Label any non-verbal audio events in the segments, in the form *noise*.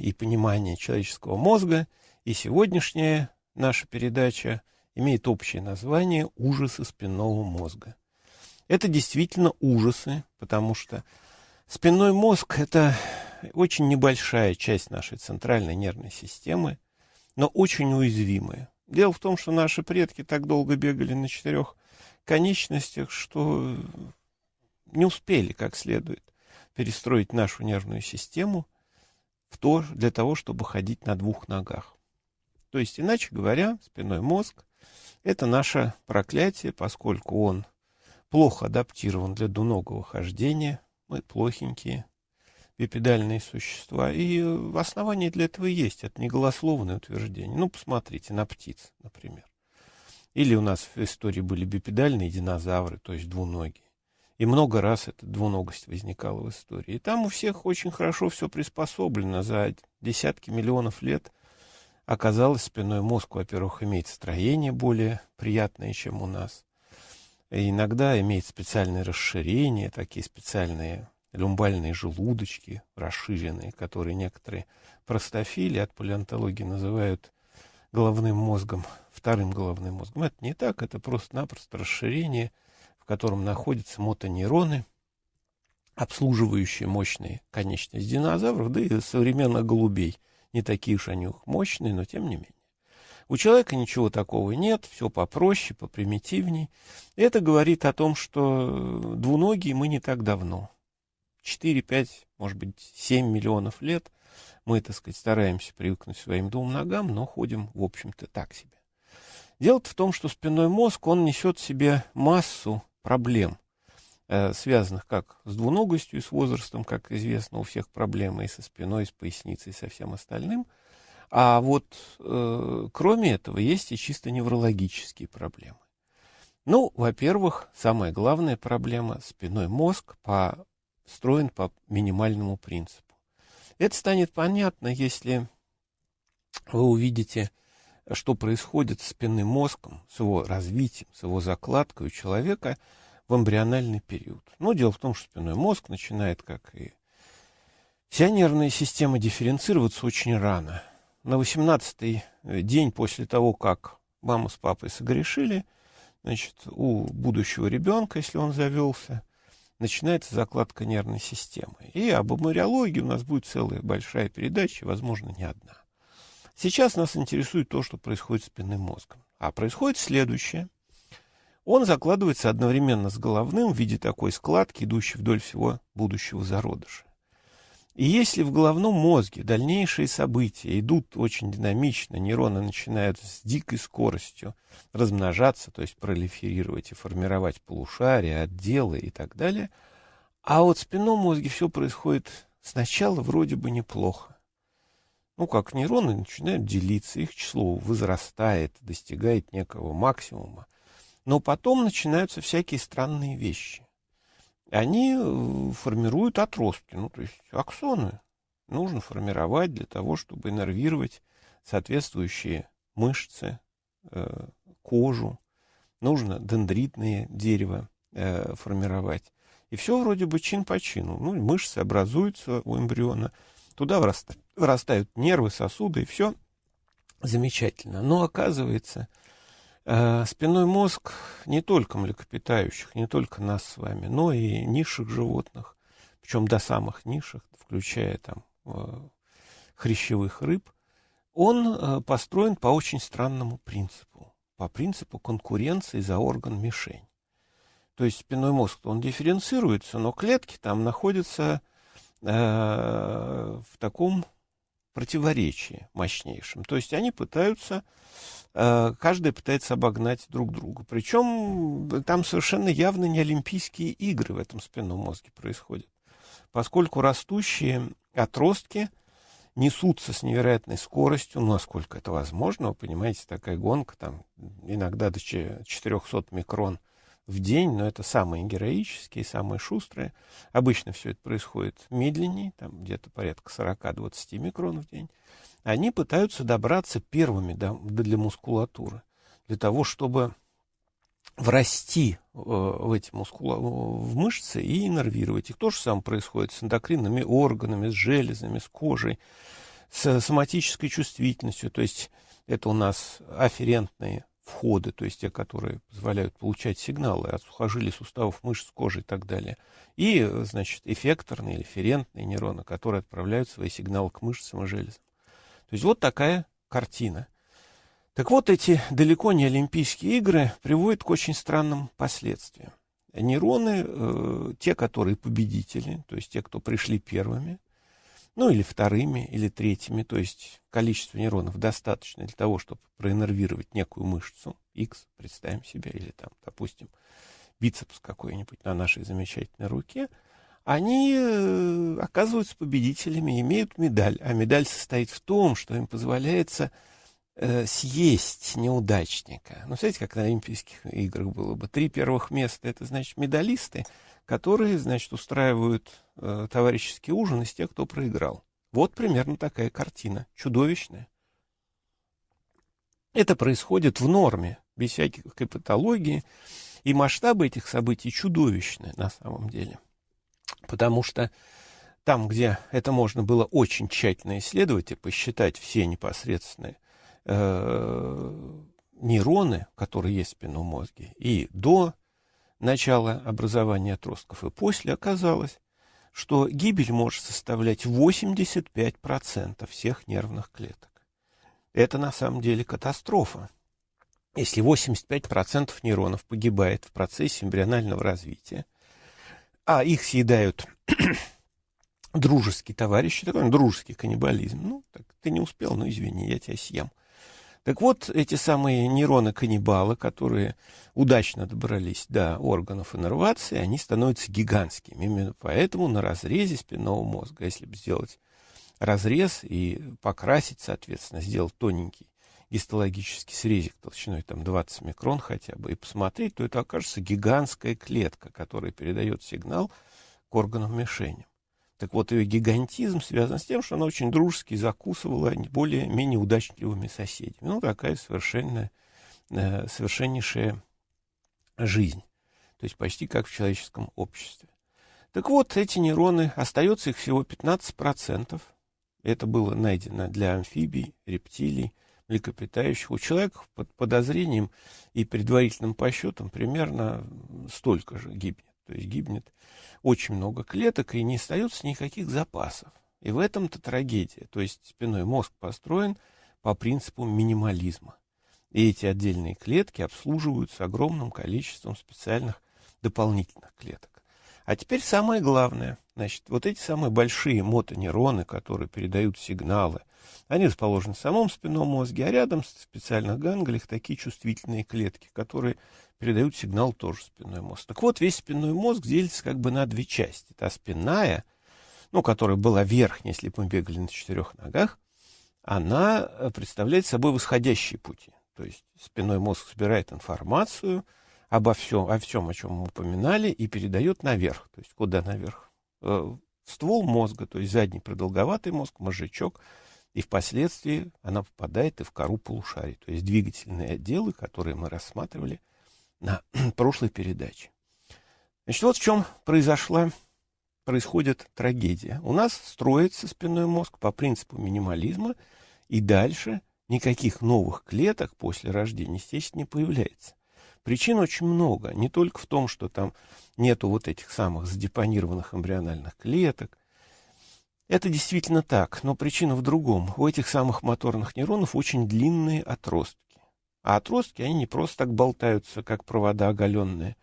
и понимание человеческого мозга, и сегодняшняя наша передача имеет общее название «Ужасы спинного мозга». Это действительно ужасы, потому что спинной мозг – это очень небольшая часть нашей центральной нервной системы, но очень уязвимая. Дело в том, что наши предки так долго бегали на четырех конечностях, что не успели как следует перестроить нашу нервную систему в то, для того, чтобы ходить на двух ногах. То есть, иначе говоря, спиной мозг – это наше проклятие, поскольку он плохо адаптирован для двуногого хождения, мы плохенькие, бипедальные существа. И основание для этого есть. Это не голословное утверждение. Ну, посмотрите на птиц, например. Или у нас в истории были бипедальные динозавры, то есть двуногие. И много раз эта двуногость возникала в истории. И там у всех очень хорошо все приспособлено. За десятки миллионов лет оказалось спиной мозг, во-первых, имеет строение более приятное, чем у нас. И иногда имеет специальные расширения, такие специальные люмбальные желудочки расширенные, которые некоторые простофили от палеонтологии называют головным мозгом, вторым головным мозгом. Это не так, это просто-напросто расширение, котором находятся мотонейроны, обслуживающие мощные конечности динозавров, да и современных голубей. Не такие уж они мощные, но тем не менее. У человека ничего такого нет, все попроще, попримитивней. Это говорит о том, что двуногие мы не так давно. 4, 5, может быть, 7 миллионов лет мы, так сказать, стараемся привыкнуть к своим двум ногам, но ходим, в общем-то, так себе. Дело в том, что спинной мозг, он несет в себе массу проблем, э, связанных как с двуногостью с возрастом, как известно, у всех проблемы и со спиной, и с поясницей, и со всем остальным. А вот э, кроме этого есть и чисто неврологические проблемы. Ну, во-первых, самая главная проблема – спиной мозг по строен по минимальному принципу. Это станет понятно, если вы увидите, что происходит с спинным мозгом, с его развитием, с его закладкой у человека в эмбриональный период. Но дело в том, что спинной мозг начинает, как и вся нервная система, дифференцироваться очень рано. На 18-й день после того, как мама с папой согрешили, значит, у будущего ребенка, если он завелся, начинается закладка нервной системы. И об эмбриологии у нас будет целая большая передача, возможно, не одна. Сейчас нас интересует то, что происходит с спинным мозгом. А происходит следующее. Он закладывается одновременно с головным в виде такой складки, идущей вдоль всего будущего зародыша. И если в головном мозге дальнейшие события идут очень динамично, нейроны начинают с дикой скоростью размножаться, то есть пролиферировать и формировать полушария, отделы и так далее, а вот в спинном мозге все происходит сначала вроде бы неплохо. Ну, как нейроны начинают делиться, их число возрастает, достигает некого максимума. Но потом начинаются всякие странные вещи они э, формируют отростки, ну, то есть аксоны нужно формировать для того, чтобы иннервировать соответствующие мышцы, э, кожу, нужно дендритное дерево э, формировать. И все вроде бы чин по чину. Ну, мышцы образуются у эмбриона, туда вырастают, нервы, сосуды, и все замечательно. Но оказывается, Э, спинной мозг не только млекопитающих, не только нас с вами, но и низших животных, причем до самых низших, включая там э, хрящевых рыб, он э, построен по очень странному принципу, по принципу конкуренции за орган-мишень. То есть спинной мозг, он дифференцируется, но клетки там находятся в таком противоречии мощнейшем. То есть они пытаются Э, каждый пытается обогнать друг друга. Причем там совершенно явно не Олимпийские игры в этом спинном мозге происходят. Поскольку растущие отростки несутся с невероятной скоростью, ну, насколько это возможно, вы понимаете, такая гонка, там, иногда до 400 микрон в день, но это самые героические, самые шустрые. Обычно все это происходит медленнее, там где-то порядка 40-20 микрон в день они пытаются добраться первыми до, для мускулатуры, для того, чтобы врасти э, в эти мускула, в мышцы и иннервировать их. То же самое происходит с эндокринными органами, с железами, с кожей, с соматической чувствительностью, то есть это у нас афферентные входы, то есть те, которые позволяют получать сигналы от сухожилий, суставов, мышц, кожи и так далее. И, значит, эффекторные или ферентные нейроны, которые отправляют свои сигналы к мышцам и железам. То есть вот такая картина. Так вот, эти далеко не Олимпийские игры приводят к очень странным последствиям. Нейроны, э, те, которые победители, то есть те, кто пришли первыми, ну или вторыми, или третьими, то есть количество нейронов достаточно для того, чтобы проиннервировать некую мышцу, X, представим себе, или там, допустим, бицепс какой-нибудь на нашей замечательной руке, они э, оказываются победителями, имеют медаль. А медаль состоит в том, что им позволяется э, съесть неудачника. Ну, знаете, как на Олимпийских играх было бы. Три первых места — это, значит, медалисты, которые, значит, устраивают э, товарищеский ужин из тех, кто проиграл. Вот примерно такая картина, чудовищная. Это происходит в норме, без всяких патологии, и масштабы этих событий чудовищные на самом деле. Потому что там, где это можно было очень тщательно исследовать и посчитать все непосредственные э, нейроны, которые есть в спинном мозге, и до начала образования отростков и после оказалось, что гибель может составлять 85% всех нервных клеток. Это на самом деле катастрофа. Если 85% нейронов погибает в процессе эмбрионального развития, а их съедают *clears throat* дружеские товарищи, такой дружеский каннибализм. Ну, так, ты не успел, ну извини, я тебя съем. Так вот, эти самые нейроны-каннибалы, которые удачно добрались до органов иннервации, они становятся гигантскими. Именно поэтому на разрезе спинного мозга, если бы сделать разрез и покрасить, соответственно, сделать тоненький гистологический срезик толщиной там 20 микрон хотя бы, и посмотреть, то это окажется гигантская клетка, которая передает сигнал к органам мишени. Так вот, ее гигантизм связан с тем, что она очень дружески закусывала более-менее удачливыми соседями. Ну, такая совершенно, э, совершеннейшая жизнь. То есть почти как в человеческом обществе. Так вот, эти нейроны, остается их всего 15%. Это было найдено для амфибий, рептилий, млекопитающих. У человека под подозрением и предварительным подсчетом примерно столько же гибнет. То есть гибнет очень много клеток и не остается никаких запасов. И в этом-то трагедия. То есть спиной мозг построен по принципу минимализма. И эти отдельные клетки обслуживаются огромным количеством специальных дополнительных клеток. А теперь самое главное. Значит, вот эти самые большие мотонейроны, которые передают сигналы, они расположены в самом спинном мозге, а рядом в специальных ганглиях такие чувствительные клетки, которые передают сигнал тоже спинной мозг. Так вот, весь спинной мозг делится как бы на две части. Та спинная, ну, которая была верхняя, если бы мы бегали на четырех ногах, она э, представляет собой восходящие пути. То есть спинной мозг собирает информацию обо всем, о всем, о чем мы упоминали, и передает наверх. То есть куда наверх? Э, в ствол мозга, то есть задний продолговатый мозг, мозжечок, и впоследствии она попадает и в кору полушарий, то есть двигательные отделы, которые мы рассматривали на *clears throat* прошлой передаче. Значит, вот в чем произошла, происходит трагедия. У нас строится спинной мозг по принципу минимализма, и дальше никаких новых клеток после рождения, естественно, не появляется. Причин очень много. Не только в том, что там нету вот этих самых задепонированных эмбриональных клеток. Это действительно так, но причина в другом. У этих самых моторных нейронов очень длинные отростки. А отростки, они не просто так болтаются, как провода оголенные,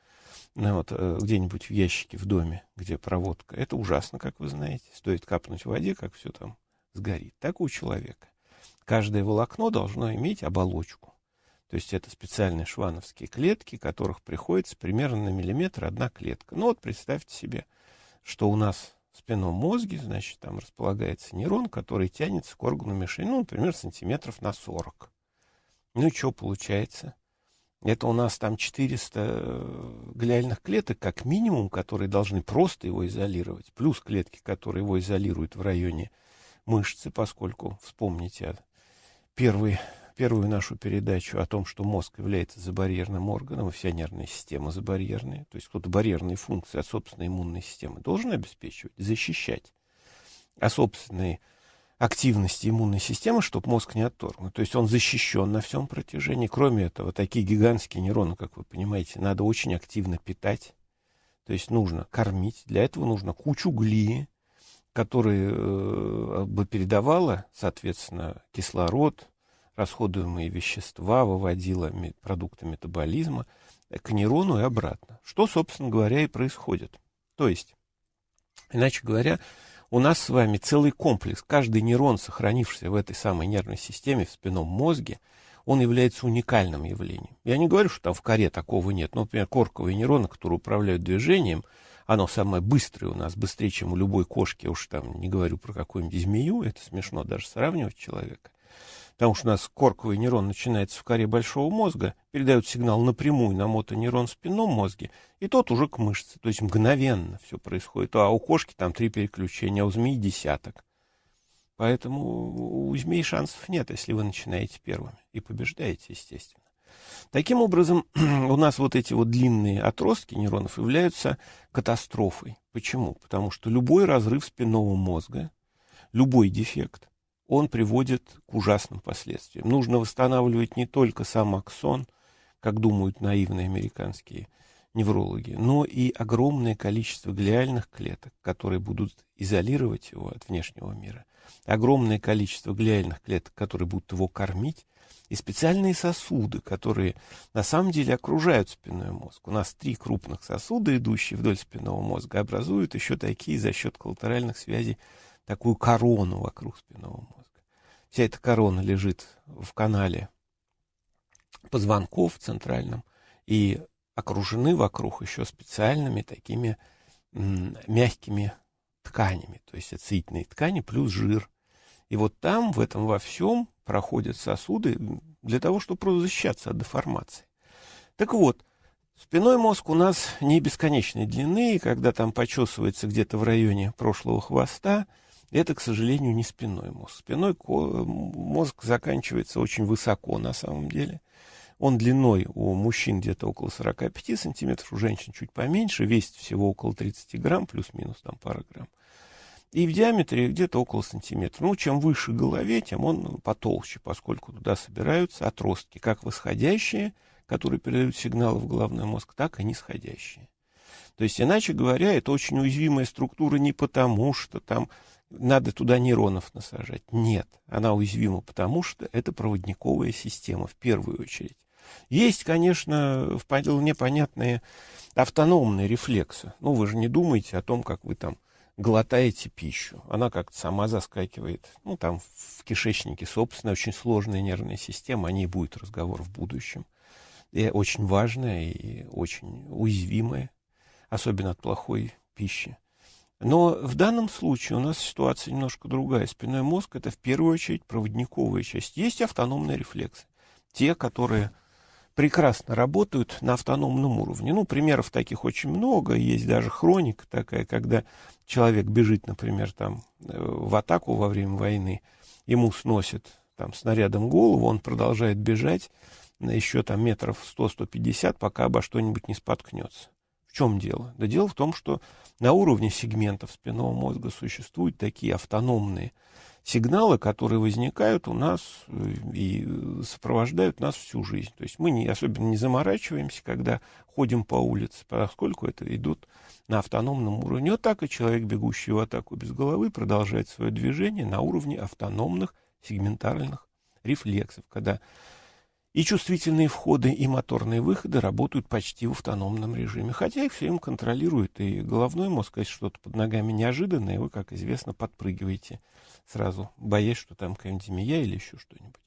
ну, вот, э, где-нибудь в ящике в доме, где проводка. Это ужасно, как вы знаете. Стоит капнуть в воде, как все там сгорит. Так у человека. Каждое волокно должно иметь оболочку. То есть это специальные швановские клетки, которых приходится примерно на миллиметр одна клетка. Ну вот представьте себе, что у нас в спинном мозге, значит, там располагается нейрон, который тянется к органу мишени, ну, например, сантиметров на 40. Ну и что получается? Это у нас там 400 э, глиальных клеток, как минимум, которые должны просто его изолировать. Плюс клетки, которые его изолируют в районе мышцы, поскольку, вспомните первый, первую нашу передачу о том, что мозг является забарьерным органом, и вся нервная система забарьерная. То есть кто-то барьерные функции от собственной иммунной системы должен обеспечивать, защищать. А собственные активности иммунной системы, чтобы мозг не отторгнут. То есть он защищен на всем протяжении. Кроме этого, такие гигантские нейроны, как вы понимаете, надо очень активно питать. То есть нужно кормить. Для этого нужно кучу глии, которая э, бы передавала, соответственно, кислород, расходуемые вещества, выводила продукты метаболизма к нейрону и обратно. Что, собственно говоря, и происходит. То есть, иначе говоря, у нас с вами целый комплекс. Каждый нейрон, сохранившийся в этой самой нервной системе, в спинном мозге, он является уникальным явлением. Я не говорю, что там в коре такого нет. Но, например, корковые нейроны, которые управляют движением, оно самое быстрое у нас, быстрее, чем у любой кошки. Я уж там не говорю про какую-нибудь змею, это смешно даже сравнивать человека потому что у нас корковый нейрон начинается в коре большого мозга, передает сигнал напрямую на мотонейрон в спинном мозге, и тот уже к мышце. То есть мгновенно все происходит. А у кошки там три переключения, а у змеи десяток. Поэтому у змей шансов нет, если вы начинаете первыми. И побеждаете, естественно. Таким образом, *clears throat* у нас вот эти вот длинные отростки нейронов являются катастрофой. Почему? Потому что любой разрыв спинного мозга, любой дефект он приводит к ужасным последствиям. Нужно восстанавливать не только сам аксон, как думают наивные американские неврологи, но и огромное количество глиальных клеток, которые будут изолировать его от внешнего мира, огромное количество глиальных клеток, которые будут его кормить, и специальные сосуды, которые на самом деле окружают спинной мозг. У нас три крупных сосуда, идущие вдоль спинного мозга, образуют еще такие за счет коллатеральных связей такую корону вокруг спинного мозга. Вся эта корона лежит в канале позвонков центральном и окружены вокруг еще специальными такими мягкими тканями, то есть ацетильные ткани плюс жир. И вот там, в этом во всем, проходят сосуды для того, чтобы просто защищаться от деформации. Так вот, спиной мозг у нас не бесконечной длины, и когда там почесывается где-то в районе прошлого хвоста, это, к сожалению, не спинной мозг. Спиной мозг заканчивается очень высоко на самом деле. Он длиной у мужчин где-то около 45 сантиметров, у женщин чуть поменьше, весит всего около 30 грамм, плюс-минус там пара грамм. И в диаметре где-то около сантиметра. Ну, чем выше голове, тем он потолще, поскольку туда собираются отростки, как восходящие, которые передают сигналы в головной мозг, так и нисходящие. То есть, иначе говоря, это очень уязвимая структура не потому, что там надо туда нейронов насажать. Нет, она уязвима, потому что это проводниковая система в первую очередь. Есть, конечно, вполне понятные автономные рефлексы. Ну, вы же не думаете о том, как вы там глотаете пищу. Она как-то сама заскакивает. Ну, там в кишечнике, собственно, очень сложная нервная система. О ней будет разговор в будущем. И очень важная и очень уязвимая, особенно от плохой пищи. Но в данном случае у нас ситуация немножко другая. Спинной мозг – это в первую очередь проводниковая часть. Есть автономные рефлексы. Те, которые прекрасно работают на автономном уровне. Ну, примеров таких очень много. Есть даже хроника такая, когда человек бежит, например, там, э, в атаку во время войны, ему сносит там, снарядом голову, он продолжает бежать на еще там метров 100-150, пока обо что-нибудь не споткнется. В чем дело? Да дело в том, что на уровне сегментов спинного мозга существуют такие автономные сигналы, которые возникают у нас э, и сопровождают нас всю жизнь. То есть мы не, особенно не заморачиваемся, когда ходим по улице, поскольку это идут на автономном уровне. Вот так и человек, бегущий в атаку без головы, продолжает свое движение на уровне автономных сегментальных рефлексов, когда и чувствительные входы, и моторные выходы работают почти в автономном режиме. Хотя их все время контролирует и головной мозг, если что-то под ногами неожиданное, вы, как известно, подпрыгиваете сразу, боясь, что там какая-нибудь змея или еще что-нибудь.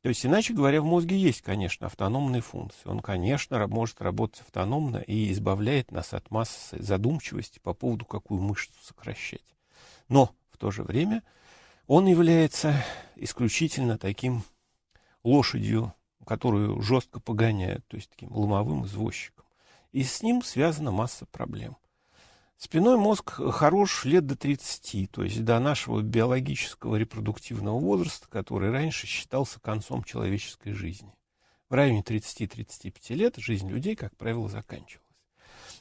То есть, иначе говоря, в мозге есть, конечно, автономные функции. Он, конечно, может работать автономно и избавляет нас от массы задумчивости по поводу, какую мышцу сокращать. Но в то же время он является исключительно таким лошадью которую жестко погоняют, то есть таким ломовым извозчиком. И с ним связана масса проблем. Спиной мозг хорош лет до 30, то есть до нашего биологического репродуктивного возраста, который раньше считался концом человеческой жизни. В районе 30-35 лет жизнь людей, как правило, заканчивалась.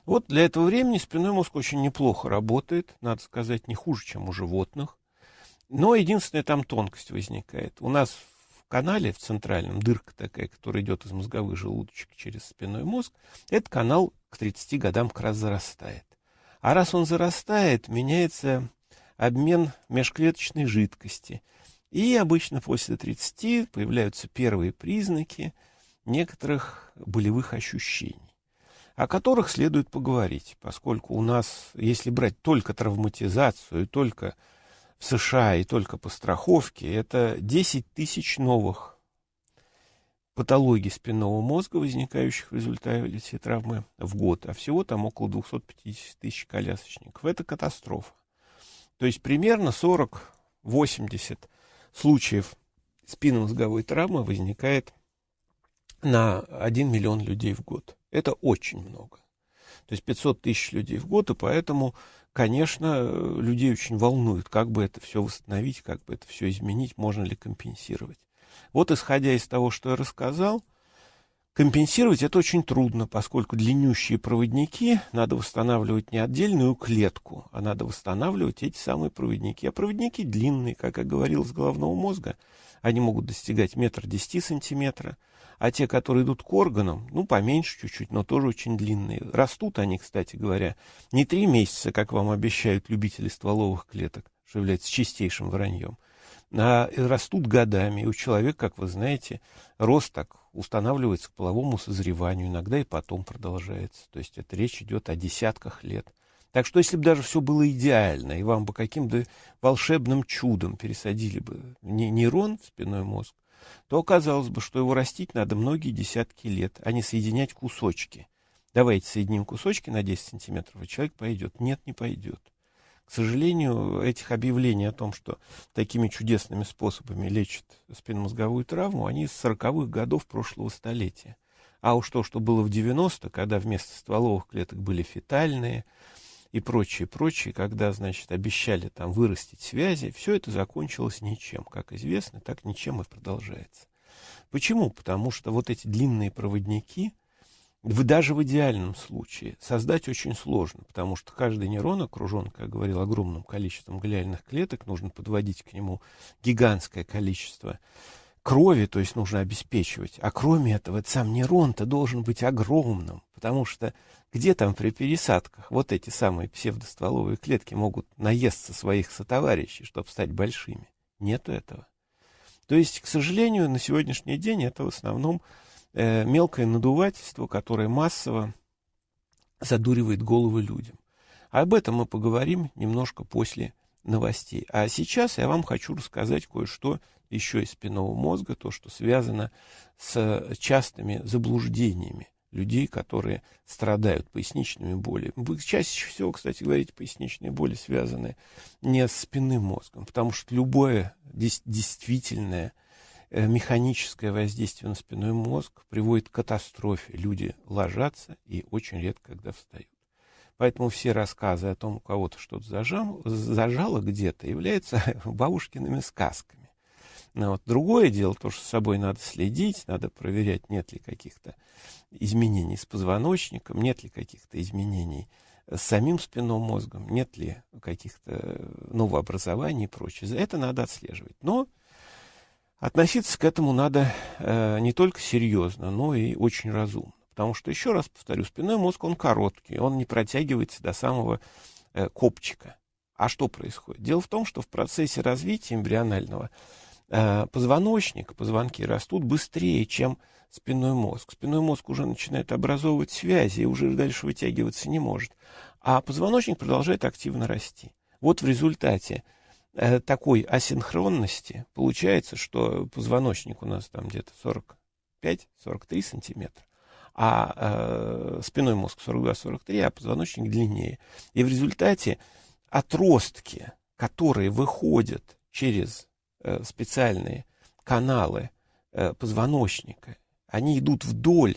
Вот для этого времени спиной мозг очень неплохо работает, надо сказать, не хуже, чем у животных. Но единственная там тонкость возникает. У нас канале, в центральном, дырка такая, которая идет из мозговых желудочек через спинной мозг, этот канал к 30 годам как раз зарастает. А раз он зарастает, меняется обмен межклеточной жидкости. И обычно после 30 появляются первые признаки некоторых болевых ощущений, о которых следует поговорить, поскольку у нас, если брать только травматизацию, только в США и только по страховке, это 10 тысяч новых патологий спинного мозга, возникающих в результате травмы в год, а всего там около 250 тысяч колясочников. Это катастрофа. То есть примерно 40-80 случаев спинномозговой травмы возникает на 1 миллион людей в год. Это очень много. То есть 500 тысяч людей в год, и поэтому, конечно, людей очень волнует, как бы это все восстановить, как бы это все изменить, можно ли компенсировать. Вот исходя из того, что я рассказал, компенсировать это очень трудно, поскольку длиннющие проводники надо восстанавливать не отдельную клетку, а надо восстанавливать эти самые проводники. А проводники длинные, как я говорил, с головного мозга, они могут достигать метра десяти сантиметра, а те, которые идут к органам, ну, поменьше чуть-чуть, но тоже очень длинные. Растут они, кстати говоря, не три месяца, как вам обещают любители стволовых клеток, что является чистейшим враньем, а растут годами. И у человека, как вы знаете, рост так устанавливается к половому созреванию, иногда и потом продолжается. То есть это речь идет о десятках лет. Так что если бы даже все было идеально, и вам бы каким-то волшебным чудом пересадили бы нейрон в спинной мозг, то оказалось бы, что его растить надо многие десятки лет, а не соединять кусочки. Давайте соединим кусочки на 10 сантиметров, и человек пойдет. Нет, не пойдет. К сожалению, этих объявлений о том, что такими чудесными способами лечат спинномозговую травму, они с 40-х годов прошлого столетия. А уж то, что было в 90 когда вместо стволовых клеток были фетальные и прочее, прочее, когда, значит, обещали там вырастить связи, все это закончилось ничем. Как известно, так ничем и продолжается. Почему? Потому что вот эти длинные проводники, даже в идеальном случае создать очень сложно, потому что каждый нейрон окружен, как говорил, огромным количеством глиальных клеток, нужно подводить к нему гигантское количество крови, то есть нужно обеспечивать. А кроме этого, сам нейрон-то должен быть огромным, потому что где там при пересадках вот эти самые псевдостволовые клетки могут наесться своих сотоварищей, чтобы стать большими? Нету этого. То есть, к сожалению, на сегодняшний день это в основном э, мелкое надувательство, которое массово задуривает головы людям. Об этом мы поговорим немножко после новостей. А сейчас я вам хочу рассказать кое-что еще из спинного мозга, то, что связано с частыми заблуждениями людей, которые страдают поясничными болями. Вы чаще всего, кстати, говорите, поясничные боли связаны не с спинным мозгом, потому что любое действительное Э, механическое воздействие на спинной мозг приводит к катастрофе. Люди ложатся и очень редко когда встают. Поэтому все рассказы о том, у кого-то что-то зажало, зажало где-то, являются *laughs* бабушкиными сказками. Но вот другое дело, то, что с собой надо следить, надо проверять, нет ли каких-то изменений с позвоночником, нет ли каких-то изменений с самим спинным мозгом, нет ли каких-то новообразований и прочее. Это надо отслеживать. Но Относиться к этому надо э, не только серьезно, но и очень разумно. Потому что, еще раз повторю, спинной мозг, он короткий, он не протягивается до самого э, копчика. А что происходит? Дело в том, что в процессе развития эмбрионального э, позвоночник, позвонки растут быстрее, чем спинной мозг. Спинной мозг уже начинает образовывать связи и уже дальше вытягиваться не может. А позвоночник продолжает активно расти. Вот в результате Э, такой асинхронности получается, что позвоночник у нас там где-то 45-43 сантиметра, а э, спиной мозг 42-43, а позвоночник длиннее. И в результате отростки, которые выходят через э, специальные каналы э, позвоночника, они идут вдоль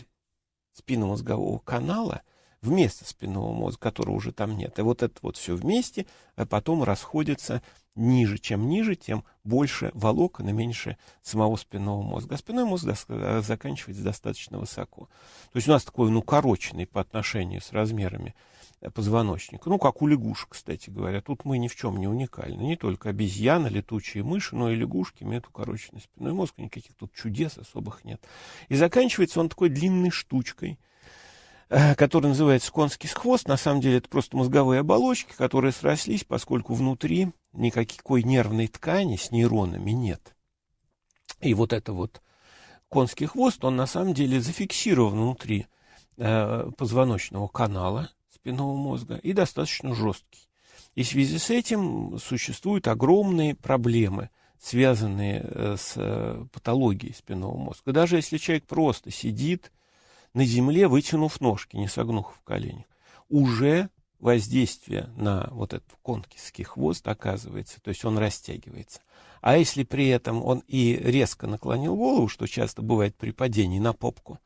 спинномозгового канала вместо спинного мозга, которого уже там нет. И вот это вот все вместе а потом расходится ниже. Чем ниже, тем больше волокон и меньше самого спинного мозга. А спинной мозг э, заканчивается достаточно высоко. То есть у нас такой, ну, короченный по отношению с размерами позвоночника. Ну, как у лягушек, кстати говоря. Тут мы ни в чем не уникальны. Не только обезьяны, летучие мыши, но и лягушки имеют укороченный спинной мозг. Никаких тут чудес особых нет. И заканчивается он такой длинной штучкой, э, которая называется конский хвост. На самом деле это просто мозговые оболочки, которые срослись, поскольку внутри никакой нервной ткани с нейронами нет. И вот это вот конский хвост, он на самом деле зафиксирован внутри э, позвоночного канала, спинного мозга и достаточно жесткий. И в связи с этим существуют огромные проблемы, связанные э, с э, патологией спинного мозга. Даже если человек просто сидит на земле, вытянув ножки, не согнув в коленях, уже воздействие на вот этот конкийский хвост оказывается, то есть он растягивается. А если при этом он и резко наклонил голову, что часто бывает при падении на попку,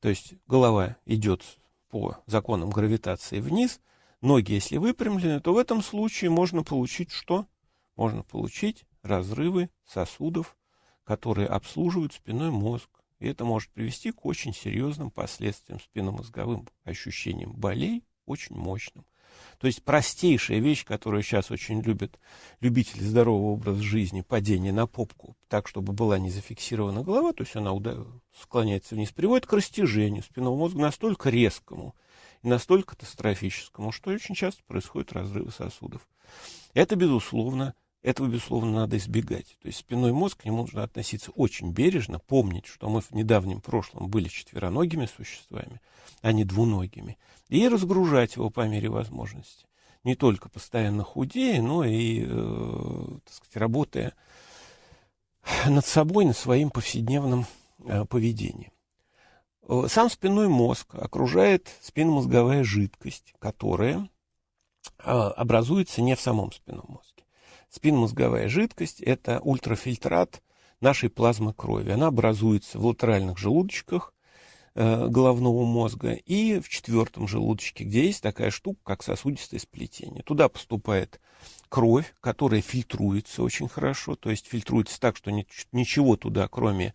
то есть голова идет по законам гравитации вниз, ноги, если выпрямлены, то в этом случае можно получить что? Можно получить разрывы сосудов, которые обслуживают спинной мозг. И это может привести к очень серьезным последствиям спинномозговым ощущениям болей, очень мощным. То есть простейшая вещь, которую сейчас очень любят любители здорового образа жизни, падение на попку, так, чтобы была не зафиксирована голова, то есть она склоняется вниз, приводит к растяжению спинного мозга настолько резкому и настолько катастрофическому, что очень часто происходят разрывы сосудов. Это, безусловно, этого, безусловно, надо избегать. То есть спинной мозг, к нему нужно относиться очень бережно, помнить, что мы в недавнем прошлом были четвероногими существами, а не двуногими, и разгружать его по мере возможности. Не только постоянно худея, но и, э, так сказать, работая над собой, над своим повседневным э, поведением. Э, сам спинной мозг окружает спинномозговая жидкость, которая э, образуется не в самом спинном мозге. Спинномозговая жидкость – это ультрафильтрат нашей плазмы крови. Она образуется в латеральных желудочках э, головного мозга и в четвертом желудочке, где есть такая штука, как сосудистое сплетение. Туда поступает кровь, которая фильтруется очень хорошо, то есть фильтруется так, что ничего туда, кроме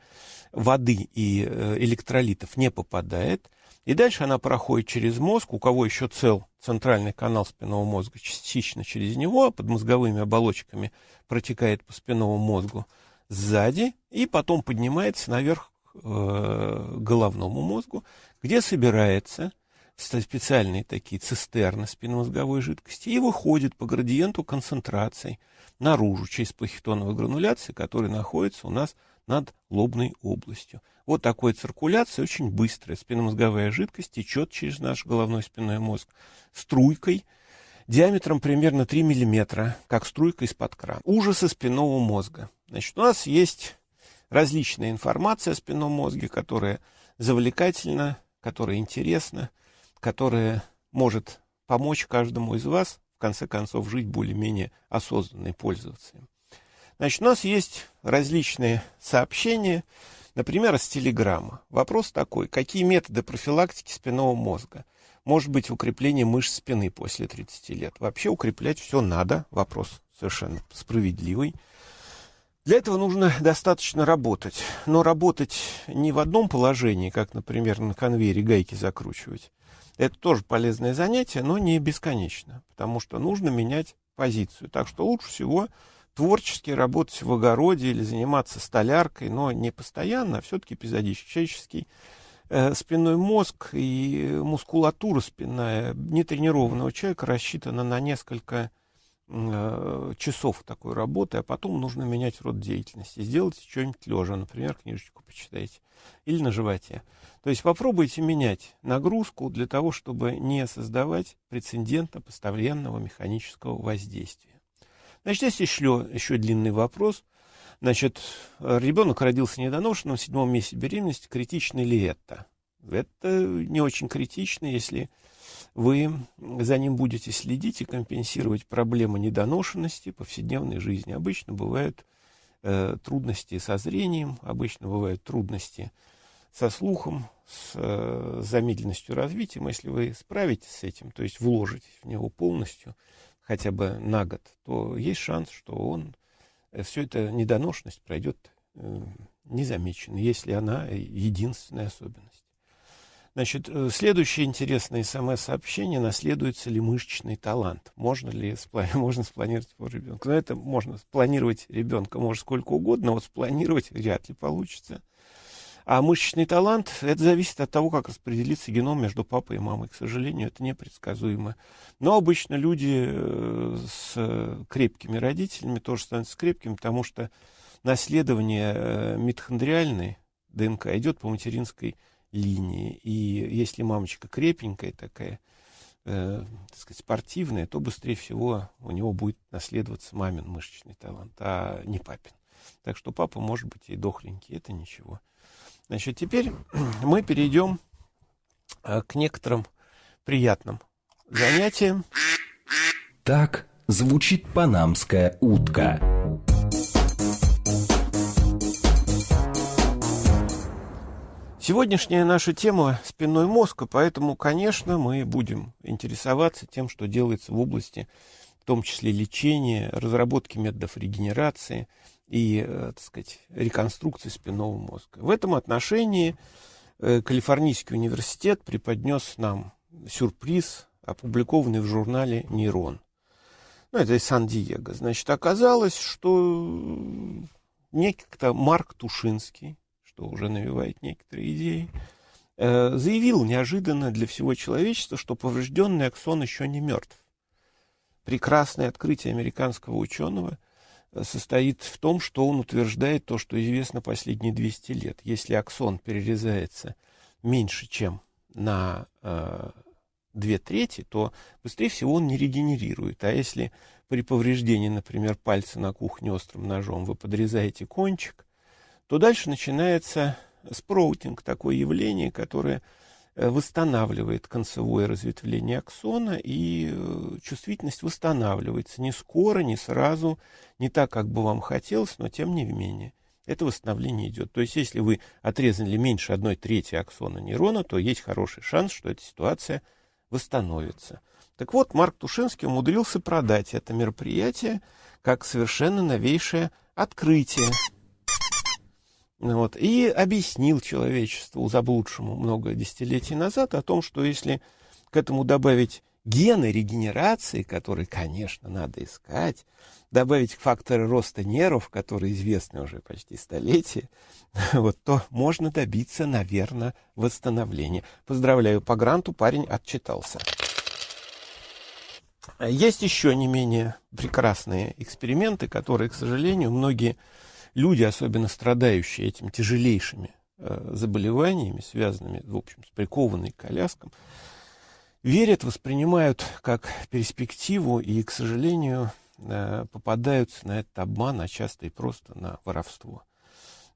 воды и э, электролитов, не попадает. И дальше она проходит через мозг, у кого еще цел центральный канал спинного мозга, частично через него, под мозговыми оболочками протекает по спинному мозгу сзади, и потом поднимается наверх э, головному мозгу, где собирается специальные такие цистерны спинномозговой жидкости и выходит по градиенту концентрации наружу через плахитоновые грануляции, которые находятся у нас над лобной областью. Вот такой циркуляция очень быстрая. Спинномозговая жидкость течет через наш головной спинной мозг струйкой, диаметром примерно 3 мм, как струйка из-под крана. Ужасы спинного мозга. Значит, у нас есть различная информация о спинном мозге, которая завлекательна, которая интересна, которая может помочь каждому из вас, в конце концов, жить более-менее осознанно и пользоваться им. Значит, у нас есть различные сообщения, например, с телеграмма. Вопрос такой, какие методы профилактики спинного мозга? Может быть, укрепление мышц спины после 30 лет. Вообще укреплять все надо, вопрос совершенно справедливый. Для этого нужно достаточно работать. Но работать не в одном положении, как, например, на конвейере гайки закручивать. Это тоже полезное занятие, но не бесконечно, потому что нужно менять позицию. Так что лучше всего творчески работать в огороде или заниматься столяркой, но не постоянно, а все-таки эпизодически. Человеческий э, спинной мозг и мускулатура спинная нетренированного человека рассчитана на несколько э, часов такой работы, а потом нужно менять род деятельности. Сделайте что-нибудь лежа, например, книжечку почитайте, или на животе. То есть попробуйте менять нагрузку для того, чтобы не создавать прецедента постоянного механического воздействия. Значит, есть еще, еще длинный вопрос. Значит, ребенок родился недоношенным в седьмом месяце беременности. Критично ли это? Это не очень критично, если вы за ним будете следить и компенсировать проблемы недоношенности повседневной жизни. Обычно бывают э, трудности со зрением, обычно бывают трудности со слухом, с э, замедленностью развития. Если вы справитесь с этим, то есть вложитесь в него полностью, хотя бы на год, то есть шанс, что он, э, все это недоношенность пройдет э, незамеченно, если она единственная особенность. Значит, э, следующее интересное смс-сообщение, наследуется ли мышечный талант. Можно ли *laughs* можно спланировать его ребенка? Ну, это можно спланировать ребенка, может, сколько угодно, но вот спланировать вряд ли получится. А мышечный талант, это зависит от того, как распределится геном между папой и мамой. К сожалению, это непредсказуемо. Но обычно люди э, с крепкими родителями тоже становятся крепкими, потому что наследование э, митохондриальной ДНК идет по материнской линии. И если мамочка крепенькая такая, э, так сказать, спортивная, то быстрее всего у него будет наследоваться мамин мышечный талант, а не папин. Так что папа может быть и дохленький, это ничего. Значит, теперь *clears throat* мы перейдем а, к некоторым приятным занятиям. Так звучит панамская утка. Сегодняшняя наша тема – спинной мозг, поэтому, конечно, мы будем интересоваться тем, что делается в области, в том числе лечения, разработки методов регенерации – и, э, так сказать, реконструкции спинного мозга. В этом отношении э, Калифорнийский университет преподнес нам сюрприз, опубликованный в журнале «Нейрон». Ну, это из Сан-Диего. Значит, оказалось, что некто Марк Тушинский, что уже навевает некоторые идеи, э, заявил неожиданно для всего человечества, что поврежденный аксон еще не мертв. Прекрасное открытие американского ученого – состоит в том, что он утверждает то, что известно последние 200 лет. Если аксон перерезается меньше, чем на э, две трети, то быстрее всего он не регенерирует. А если при повреждении, например, пальца на кухне острым ножом вы подрезаете кончик, то дальше начинается спроутинг, такое явление, которое восстанавливает концевое разветвление аксона, и э, чувствительность восстанавливается не скоро, не сразу, не так, как бы вам хотелось, но тем не менее. Это восстановление идет. То есть, если вы отрезали меньше одной трети аксона нейрона, то есть хороший шанс, что эта ситуация восстановится. Так вот, Марк Тушинский умудрился продать это мероприятие как совершенно новейшее открытие. Вот, и объяснил человечеству заблудшему много десятилетий назад о том, что если к этому добавить гены регенерации, которые, конечно, надо искать, добавить факторы роста нервов, которые известны уже почти столетия, *laughs* вот, то можно добиться, наверное, восстановления. Поздравляю, по гранту парень отчитался. Есть еще не менее прекрасные эксперименты, которые, к сожалению, многие люди, особенно страдающие этим тяжелейшими э, заболеваниями, связанными, в общем, с прикованной коляском, верят, воспринимают как перспективу и, к сожалению, э, попадаются на этот обман, а часто и просто на воровство.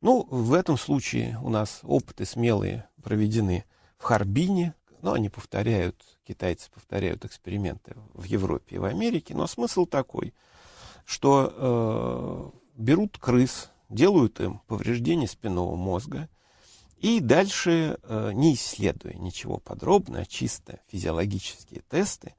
Ну, в этом случае у нас опыты смелые проведены в Харбине, но они повторяют, китайцы повторяют эксперименты в Европе и в Америке, но смысл такой, что э, берут крыс, делают им повреждение спинного мозга, и дальше, э, не исследуя ничего подробно, а чисто физиологические тесты,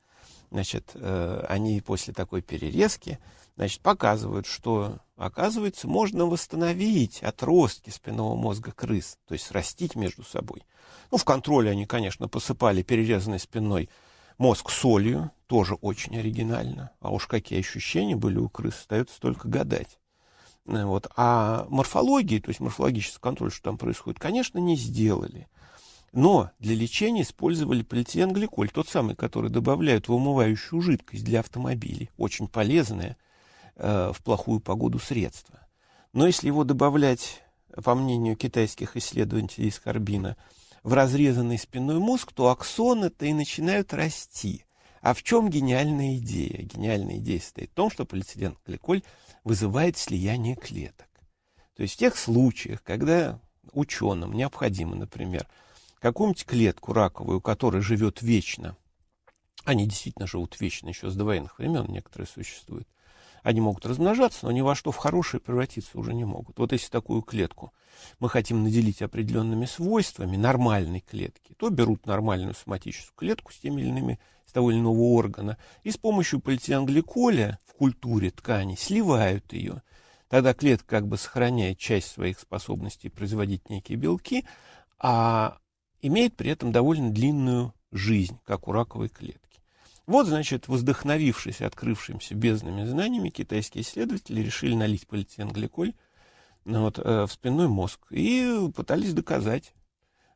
значит, э, они после такой перерезки, значит, показывают, что, оказывается, можно восстановить отростки спинного мозга крыс, то есть растить между собой. Ну, в контроле они, конечно, посыпали перерезанный спинной мозг солью, тоже очень оригинально. А уж какие ощущения были у крыс, остается только гадать. Э, вот. А морфологии, то есть морфологический контроль, что там происходит, конечно, не сделали. Но для лечения использовали полиэтиленгликоль, тот самый, который добавляют в умывающую жидкость для автомобилей. Очень полезное э, в плохую погоду средство. Но если его добавлять, по мнению китайских исследователей из Карбина, в разрезанный спинной мозг, то аксоны-то и начинают расти. А в чем гениальная идея? Гениальная идея состоит в том, что полиэтиленгликоль вызывает слияние клеток. То есть в тех случаях, когда ученым необходимо, например, какую-нибудь клетку раковую, которая живет вечно, они действительно живут вечно, еще с довоенных времен некоторые существуют, они могут размножаться, но ни во что в хорошее превратиться уже не могут. Вот если такую клетку мы хотим наделить определенными свойствами нормальной клетки, то берут нормальную соматическую клетку с теми или иными того или иного органа, и с помощью полиэтиленгликоля в культуре ткани сливают ее. Тогда клетка как бы сохраняет часть своих способностей производить некие белки, а имеет при этом довольно длинную жизнь, как у раковой клетки. Вот, значит, вдохновившись открывшимся бездными знаниями, китайские исследователи решили налить полиэтиленгликоль ну, вот, э, в спинной мозг и пытались доказать,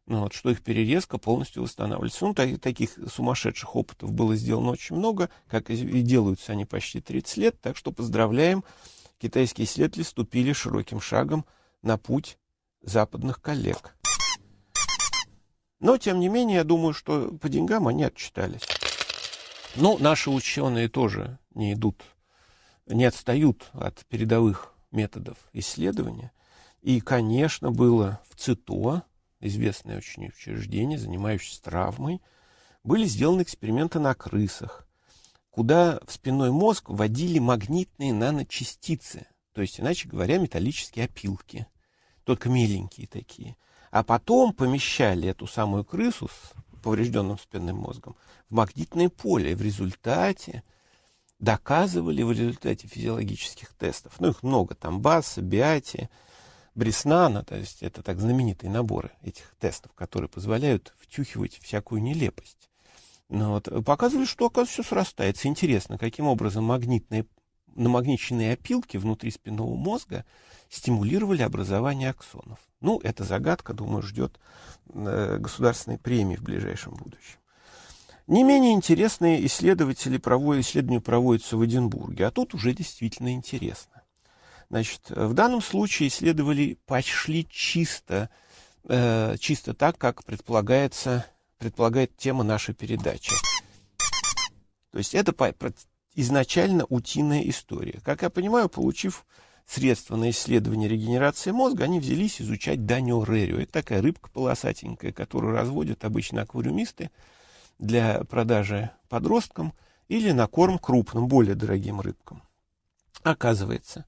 ну, вот, что их перерезка полностью восстанавливается. Ну, так, таких сумасшедших опытов было сделано очень много, как и делаются они почти 30 лет, так что поздравляем, китайские исследователи ступили широким шагом на путь западных коллег. Но, тем не менее, я думаю, что по деньгам они отчитались. Но наши ученые тоже не идут, не отстают от передовых методов исследования. И, конечно, было в ЦИТО, известное очень учреждение, занимающееся травмой, были сделаны эксперименты на крысах, куда в спинной мозг вводили магнитные наночастицы, то есть, иначе говоря, металлические опилки, только меленькие такие. А потом помещали эту самую крысу с поврежденным спинным мозгом в магнитное поле. И в результате доказывали в результате физиологических тестов, ну их много, там БАСа, Биати, Бреснана, то есть это так знаменитые наборы этих тестов, которые позволяют втюхивать всякую нелепость. Ну, вот, показывали, что, оказывается, все срастается. Интересно, каким образом магнитные, намагниченные опилки внутри спинного мозга стимулировали образование аксонов. Ну, эта загадка, думаю, ждет э, государственной премии в ближайшем будущем. Не менее интересные исследователи проводят, исследования проводятся в Эдинбурге, а тут уже действительно интересно. Значит, в данном случае исследовали пошли чисто, э, чисто так, как предполагается, предполагает тема нашей передачи. То есть это изначально утиная история. Как я понимаю, получив средства на исследование регенерации мозга, они взялись изучать Данио рерио. Это такая рыбка полосатенькая, которую разводят обычно аквариумисты для продажи подросткам или на корм крупным, более дорогим рыбкам. Оказывается,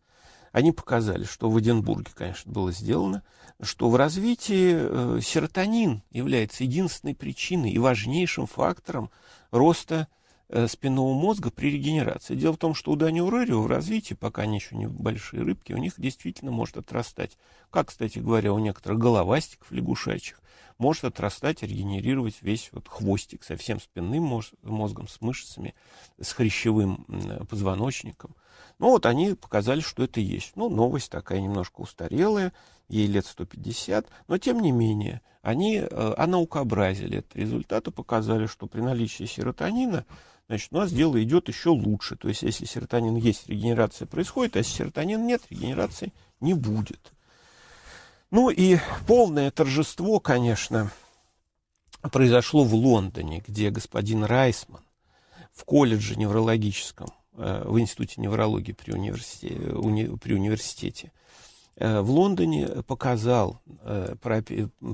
они показали, что в Эдинбурге, конечно, было сделано, что в развитии э, серотонин является единственной причиной и важнейшим фактором роста э, спинного мозга при регенерации. Дело в том, что у Данио Рерио в развитии, пока они еще не большие рыбки, у них действительно может отрастать, как, кстати говоря, у некоторых головастиков лягушачьих, может отрастать, регенерировать весь вот хвостик со всем спинным мозгом, с мышцами, с хрящевым позвоночником. Ну вот они показали, что это есть. Ну, новость такая немножко устарелая, ей лет 150, но тем не менее, они э, анаукообразили этот результат и показали, что при наличии серотонина значит, у нас дело идет еще лучше. То есть, если серотонин есть, регенерация происходит, а если серотонина нет, регенерации не будет. Ну и полное торжество, конечно, произошло в Лондоне, где господин Райсман в колледже неврологическом, в Институте неврологии при университете, уни, при университете э, в Лондоне показал, э,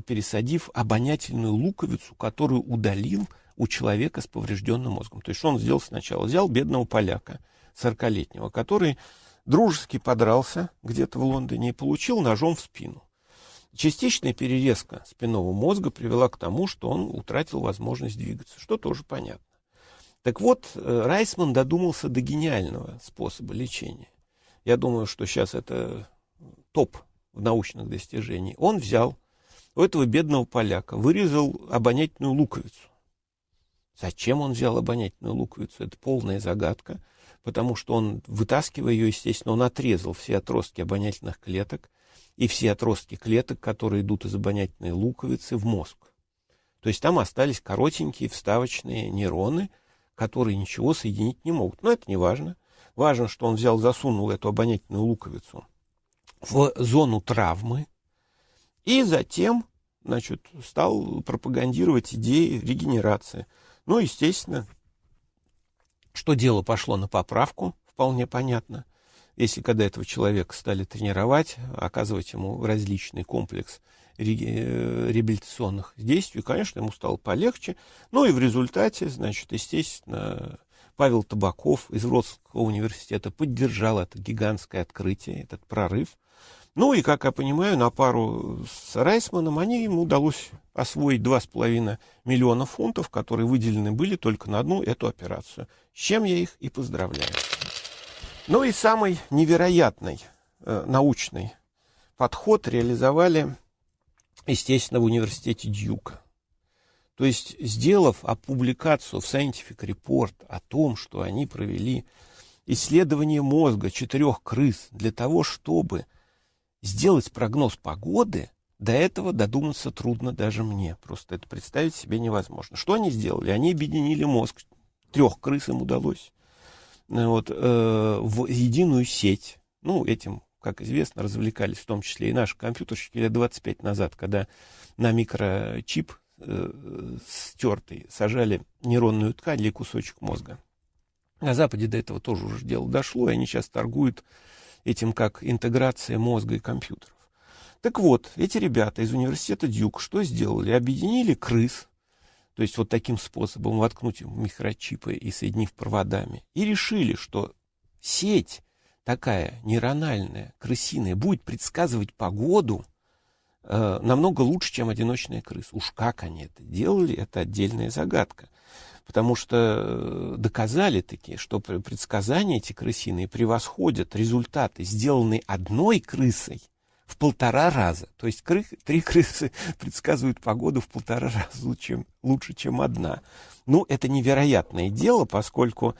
пересадив обонятельную луковицу, которую удалил у человека с поврежденным мозгом. То есть он сделал сначала? Взял бедного поляка, 40-летнего, который дружески подрался где-то в Лондоне и получил ножом в спину. Частичная перерезка спинного мозга привела к тому, что он утратил возможность двигаться, что тоже понятно. Так вот, э, Райсман додумался до гениального способа лечения. Я думаю, что сейчас это топ в научных достижениях. Он взял у этого бедного поляка, вырезал обонятельную луковицу. Зачем он взял обонятельную луковицу? Это полная загадка, потому что он, вытаскивая ее, естественно, он отрезал все отростки обонятельных клеток, и все отростки клеток, которые идут из обонятельной луковицы в мозг. То есть там остались коротенькие вставочные нейроны, которые ничего соединить не могут. Но это не важно. Важно, что он взял, засунул эту обонятельную луковицу в зону травмы и затем значит, стал пропагандировать идеи регенерации. Ну, естественно, что дело пошло на поправку, вполне понятно если когда этого человека стали тренировать, оказывать ему различный комплекс э, реабилитационных действий, конечно, ему стало полегче. Ну и в результате, значит, естественно, Павел Табаков из Вроцлавского университета поддержал это гигантское открытие, этот прорыв. Ну и, как я понимаю, на пару с Райсманом они ему удалось освоить 2,5 миллиона фунтов, которые выделены были только на одну эту операцию. С чем я их и поздравляю. Ну и самый невероятный э, научный подход реализовали, естественно, в университете Дьюка. То есть, сделав опубликацию в Scientific Report о том, что они провели исследование мозга четырех крыс для того, чтобы сделать прогноз погоды, до этого додуматься трудно даже мне. Просто это представить себе невозможно. Что они сделали? Они объединили мозг. Трех крыс им удалось. Вот, э, в единую сеть. Ну, этим, как известно, развлекались в том числе и наши компьютерщики лет 25 назад, когда на микрочип э, стертый сажали нейронную ткань или кусочек мозга. На Западе до этого тоже уже дело дошло, и они сейчас торгуют этим как интеграция мозга и компьютеров. Так вот, эти ребята из университета Дюк что сделали? Объединили крыс, то есть вот таким способом воткнуть микрочипы и соединив проводами, и решили, что сеть такая нейрональная, крысиная, будет предсказывать погоду э, намного лучше, чем одиночная крыса. Уж как они это делали, это отдельная загадка потому что э, доказали таки, что предсказания эти крысиные превосходят результаты, сделанные одной крысой, в полтора раза. То есть кры, три крысы *laughs* предсказывают погоду в полтора раза лучше, лучше, чем одна. Ну, это невероятное дело, поскольку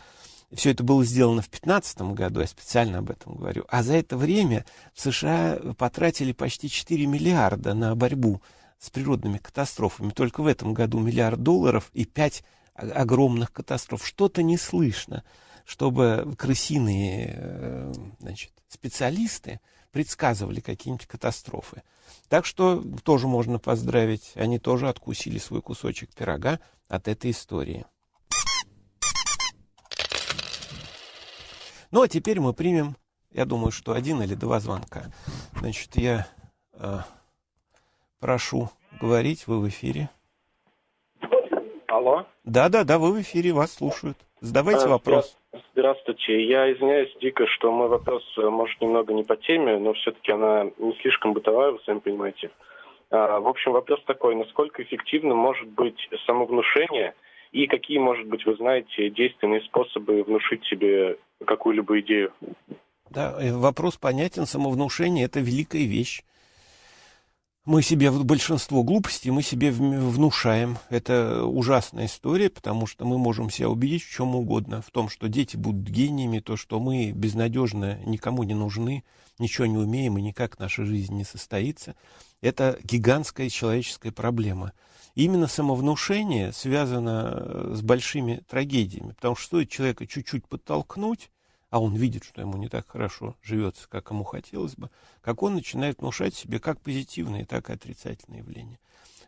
все это было сделано в 2015 году, я специально об этом говорю. А за это время в США потратили почти 4 миллиарда на борьбу с природными катастрофами. Только в этом году миллиард долларов и 5 огромных катастроф. Что-то не слышно, чтобы крысиные э, значит, специалисты предсказывали какие-нибудь катастрофы. Так что тоже можно поздравить. Они тоже откусили свой кусочек пирога от этой истории. Ну, а теперь мы примем, я думаю, что один или два звонка. Значит, я э, прошу говорить, вы в эфире. Алло. Да, да, да, вы в эфире, вас слушают. Задавайте а, вопрос. Здравствуйте. Я извиняюсь дико, что мой вопрос э, может немного не по теме, но все-таки она не слишком бытовая, вы сами понимаете. А, в общем, вопрос такой. Насколько эффективным может быть самовнушение и какие, может быть, вы знаете, действенные способы внушить себе какую-либо идею? Да, э, вопрос понятен. Самовнушение – это великая вещь мы себе большинство глупостей мы себе внушаем. Это ужасная история, потому что мы можем себя убедить в чем угодно. В том, что дети будут гениями, то, что мы безнадежно никому не нужны, ничего не умеем и никак наша жизнь не состоится. Это гигантская человеческая проблема. И именно самовнушение связано с большими трагедиями, потому что стоит человека чуть-чуть подтолкнуть, а он видит, что ему не так хорошо живется, как ему хотелось бы, как он начинает внушать себе как позитивные, так и отрицательные явления.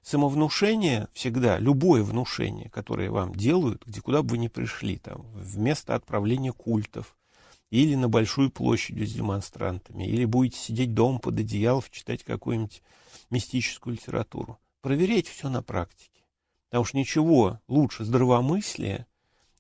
Самовнушение всегда, любое внушение, которое вам делают, где куда бы вы ни пришли, там, вместо отправления культов, или на большую площадь с демонстрантами, или будете сидеть дома под одеялом, читать какую-нибудь мистическую литературу. Проверять все на практике. Потому что ничего лучше здравомыслия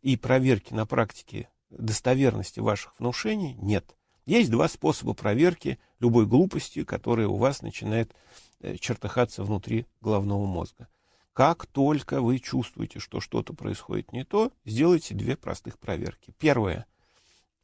и проверки на практике достоверности ваших внушений нет. Есть два способа проверки любой глупости, которая у вас начинает э, чертыхаться внутри головного мозга. Как только вы чувствуете, что что-то происходит не то, сделайте две простых проверки. Первое.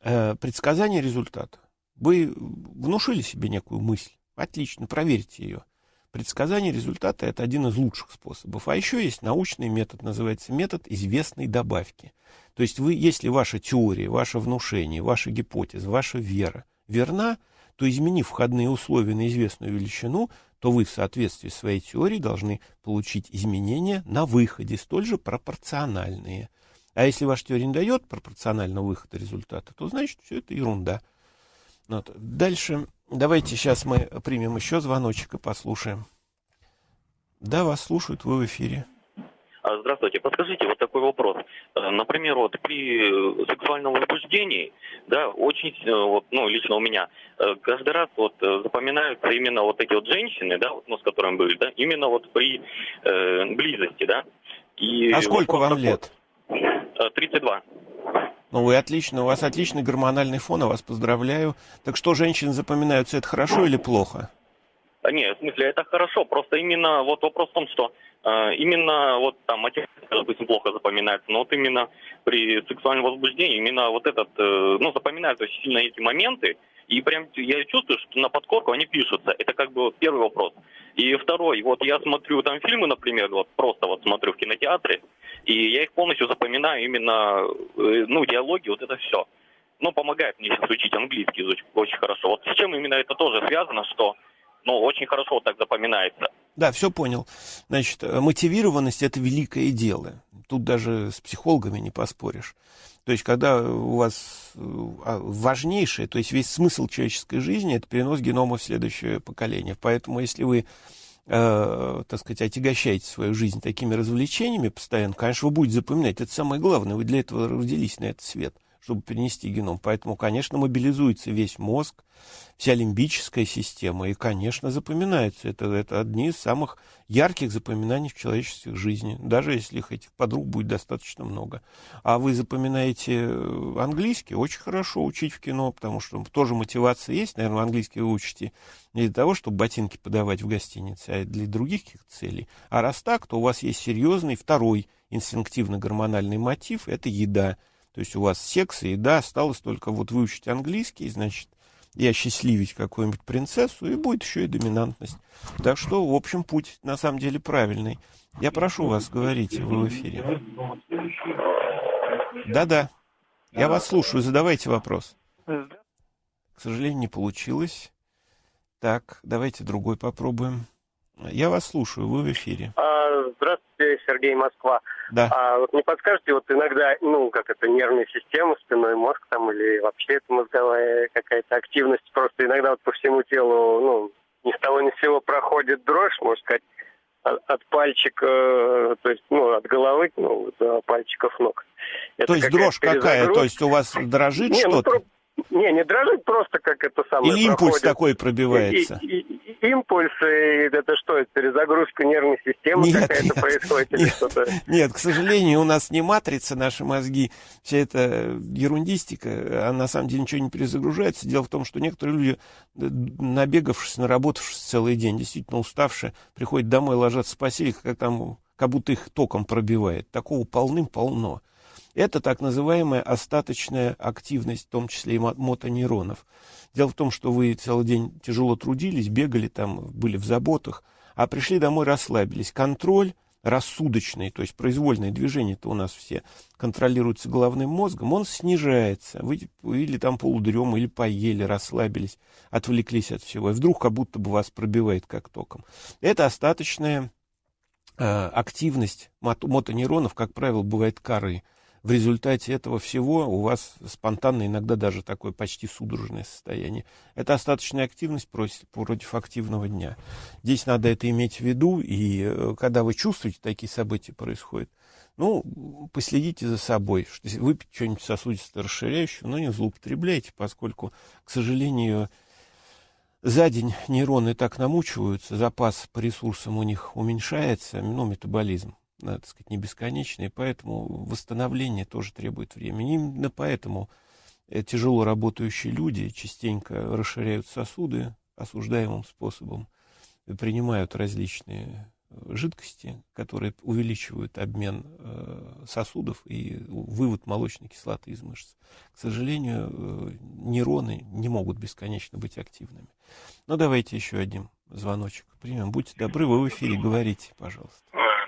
Э, предсказание результата. Вы внушили себе некую мысль. Отлично, проверьте ее. Предсказание результата – это один из лучших способов. А еще есть научный метод, называется метод известной добавки. То есть вы, если ваша теория, ваше внушение, ваша гипотеза, ваша вера верна, то изменив входные условия на известную величину, то вы в соответствии с своей теорией должны получить изменения на выходе, столь же пропорциональные. А если ваша теория не дает пропорционального выхода результата, то значит все это ерунда. Вот. Дальше Давайте сейчас мы примем еще звоночек и послушаем. Да, вас слушают, вы в эфире. А, здравствуйте. Подскажите, вот такой вопрос. Э, например, вот при сексуальном возбуждении, да, очень, э, вот, ну, лично у меня, э, каждый раз вот запоминаются именно вот эти вот женщины, да, вот, ну, с которыми были, да, именно вот при э, близости, да. И а сколько вам такой, лет? 32. Ну, вы отлично, у вас отличный гормональный фон, я вас поздравляю. Так что, женщины запоминаются, это хорошо или плохо? А, нет, в смысле, это хорошо. Просто именно вот вопрос в том, что э, именно вот там отец, допустим, плохо запоминается, но вот именно при сексуальном возбуждении именно вот этот, э, ну, запоминаются очень сильно эти моменты, И прям я чувствую, что на подкорку они пишутся. Это как бы первый вопрос. И второй, вот я смотрю там фильмы, например, вот просто вот смотрю в кинотеатре, и я их полностью запоминаю именно, э, ну, диалоги, вот это все. Ну, помогает мне сейчас учить английский очень, хорошо. Вот с чем именно это тоже связано, что, ну, очень хорошо вот так запоминается. Да, все понял. Значит, э, мотивированность – это великое дело. Тут даже с психологами не поспоришь. То есть, когда у вас э, а, важнейшее, то есть весь смысл человеческой жизни – это перенос генома в следующее поколение. Поэтому, если вы э, так сказать, отягощаете свою жизнь такими развлечениями постоянно, конечно, вы будете запоминать. Это самое главное. Вы для этого родились на этот свет чтобы перенести геном. Поэтому, конечно, мобилизуется весь мозг, вся лимбическая система, и, конечно, запоминается. Это, это одни из самых ярких запоминаний в человеческой жизни, даже если их этих подруг будет достаточно много. А вы запоминаете э, английский, очень хорошо учить в кино, потому что тоже мотивация есть, наверное, английский вы учите не для того, чтобы ботинки подавать в гостинице, а для других каких-то целей. А раз так, то у вас есть серьезный второй инстинктивно-гормональный мотив – это еда – то есть у вас секс и еда, осталось только вот выучить английский, значит, и осчастливить какую-нибудь принцессу, и будет еще и доминантность. Так что, в общем, путь на самом деле правильный. Я прошу вас, говорите, вы в эфире. Да-да, я вас слушаю, задавайте вопрос. К сожалению, не получилось. Так, давайте другой попробуем. Я вас слушаю, вы в эфире. А, здравствуйте, Сергей Москва. Да. А вот не подскажете, вот иногда, ну, как это, нервная система, спинной мозг там, или вообще это мозговая какая-то активность, просто иногда вот по всему телу, ну, ни с того ни с сего проходит дрожь, можно сказать, от, от пальчика, э, то есть, ну, от головы, ну, до пальчиков ног. Это то есть дрожь какая? То есть у вас дрожит не, что-то? Ну, не, не дрожит, просто как это самое Или импульс проходит. такой пробивается? И, и, и, импульс, и это что, это перезагрузка нервной системы нет, какая-то нет, происходит или нет, что-то? Нет, к сожалению, у нас не матрица, наши мозги, вся эта ерундистика, а на самом деле ничего не перезагружается. Дело в том, что некоторые люди, набегавшись, наработавшись целый день, действительно уставшие, приходят домой, ложатся в постель, как там как будто их током пробивает. Такого полным-полно. Это так называемая остаточная активность, в том числе и мотонейронов. Дело в том, что вы целый день тяжело трудились, бегали там, были в заботах, а пришли домой, расслабились. Контроль рассудочный, то есть произвольное движение-то у нас все контролируется головным мозгом, он снижается. Вы или там полудрема, или поели, расслабились, отвлеклись от всего. И вдруг как будто бы вас пробивает как током. Это остаточная э, активность мотонейронов, как правило, бывает коры в результате этого всего у вас спонтанно иногда даже такое почти судорожное состояние. Это остаточная активность против, против активного дня. Здесь надо это иметь в виду, и э, когда вы чувствуете, такие события происходят, ну, последите за собой, что выпить что-нибудь сосудисто расширяющее, но не злоупотребляйте, поскольку, к сожалению, за день нейроны так намучиваются, запас по ресурсам у них уменьшается, ну, метаболизм так сказать, не бесконечные, поэтому восстановление тоже требует времени. Именно поэтому э, тяжело работающие люди частенько расширяют сосуды осуждаемым способом, принимают различные э, жидкости, которые увеличивают обмен э, сосудов и вывод молочной кислоты из мышц. К сожалению, нейроны не могут бесконечно быть активными. Но давайте еще один звоночек примем. Будьте добры, вы в эфире, говорите, пожалуйста.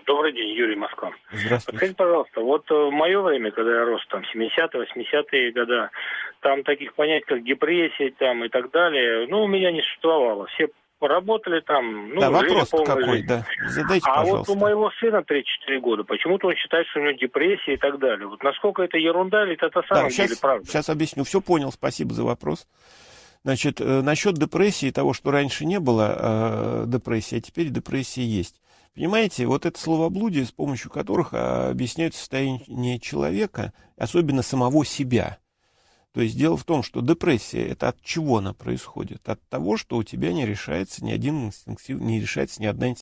Добрый день, Юрий Москва. Здравствуйте. Скажите, пожалуйста, вот в мое время, когда я рос, там, 70-е, 80-е годы, там таких понятий, как депрессия там, и так далее, ну, у меня не существовало. Все работали там, ну, да, вопрос какой, жизнь. да. Задайте, а пожалуйста. вот у моего сына 3-4 года, почему-то он считает, что у него депрессия и так далее. Вот насколько это ерунда или это на самом да, сейчас, деле правда? Сейчас объясню. Все понял, спасибо за вопрос. Значит, э, насчет депрессии, того, что раньше не было э, депрессии, а теперь депрессия есть. Понимаете, вот это словоблудие, с помощью которых а, объясняют состояние человека, особенно самого себя. То есть дело в том, что депрессия это от чего она происходит? От того, что у тебя не решается ни один инстинктив, не решается ни одна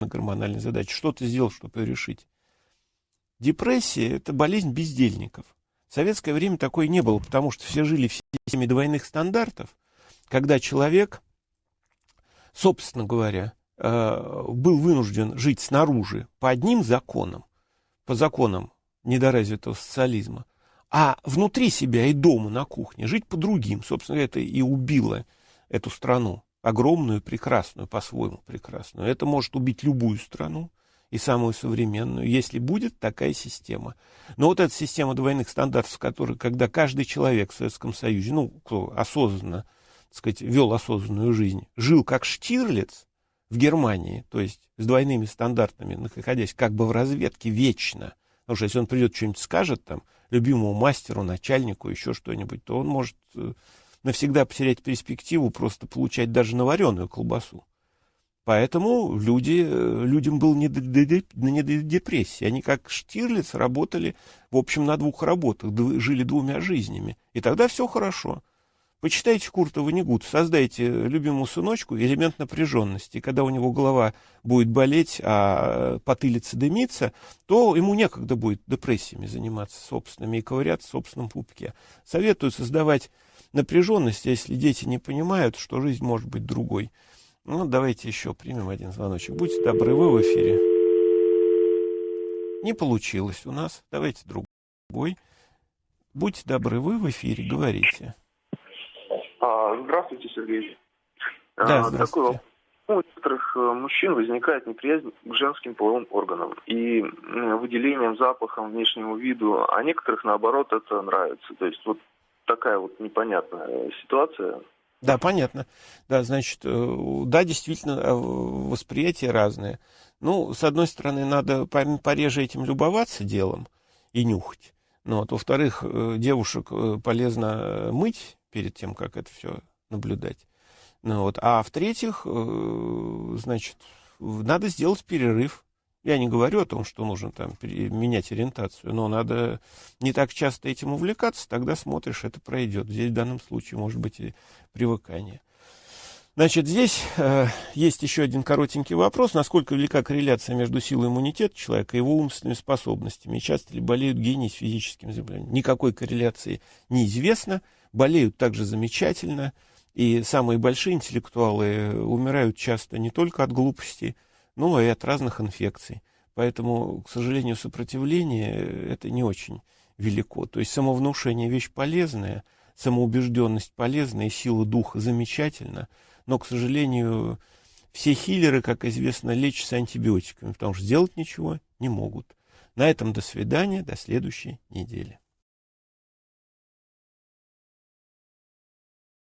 гормональная задача. Что ты сделал, чтобы ее решить? Депрессия – это болезнь бездельников. В советское время такой не было, потому что все жили в системе двойных стандартов, когда человек собственно говоря, э, был вынужден жить снаружи по одним законам, по законам недоразвитого социализма, А внутри себя и дома, на кухне, жить по другим. Собственно, это и убило эту страну. Огромную, прекрасную, по-своему прекрасную. Это может убить любую страну и самую современную, если будет такая система. Но вот эта система двойных стандартов, которая, когда каждый человек в Советском Союзе, ну, кто осознанно, так сказать, вел осознанную жизнь, жил как Штирлиц в Германии, то есть с двойными стандартами, находясь как бы в разведке вечно, потому что если он придет что-нибудь скажет там, любимому мастеру, начальнику, еще что-нибудь, то он может э, навсегда потерять перспективу просто получать даже навареную колбасу. Поэтому люди, э, людям был не до, не до депрессии. Они, как Штирлиц, работали, в общем, на двух работах, жили двумя жизнями. И тогда все хорошо. Почитайте Курта Ванигут, создайте любимому сыночку элемент напряженности. И когда у него голова будет болеть, а потылица дымится, то ему некогда будет депрессиями заниматься собственными и ковыряться в собственном пупке. Советую создавать напряженность, если дети не понимают, что жизнь может быть другой. Ну, давайте еще примем один звоночек. Будьте добры, вы в эфире. Не получилось у нас. Давайте другой. Будьте добры, вы в эфире, говорите. А, здравствуйте, Сергей. Да, а, здравствуйте. Такой, у некоторых э, мужчин возникает неприязнь к женским половым органам и выделением, запахом, внешнему виду, а некоторых, наоборот, это нравится. То есть вот такая вот непонятная ситуация. Да, понятно. Да, значит, э, да, действительно, э, восприятия разные. Ну, с одной стороны, надо пореже этим любоваться делом и нюхать. Ну, вот, во-вторых, э, девушек полезно мыть перед тем, как это все наблюдать. Ну, вот. А в-третьих, значит, надо сделать перерыв я не говорю о том, что нужно там менять ориентацию, но надо не так часто этим увлекаться, тогда смотришь, это пройдет. Здесь в данном случае может быть и привыкание. Значит, здесь э, есть еще один коротенький вопрос. Насколько велика корреляция между силой иммунитета человека и его умственными способностями? Часто ли болеют гении с физическим заболеванием? Никакой корреляции неизвестно. Болеют также замечательно. И самые большие интеллектуалы умирают часто не только от глупости, ну и от разных инфекций. Поэтому, к сожалению, сопротивление это не очень велико. То есть самовнушение вещь полезная, самоубежденность полезная, сила духа замечательна, но, к сожалению, все хиллеры, как известно, лечатся антибиотиками, потому что сделать ничего не могут. На этом до свидания, до следующей недели.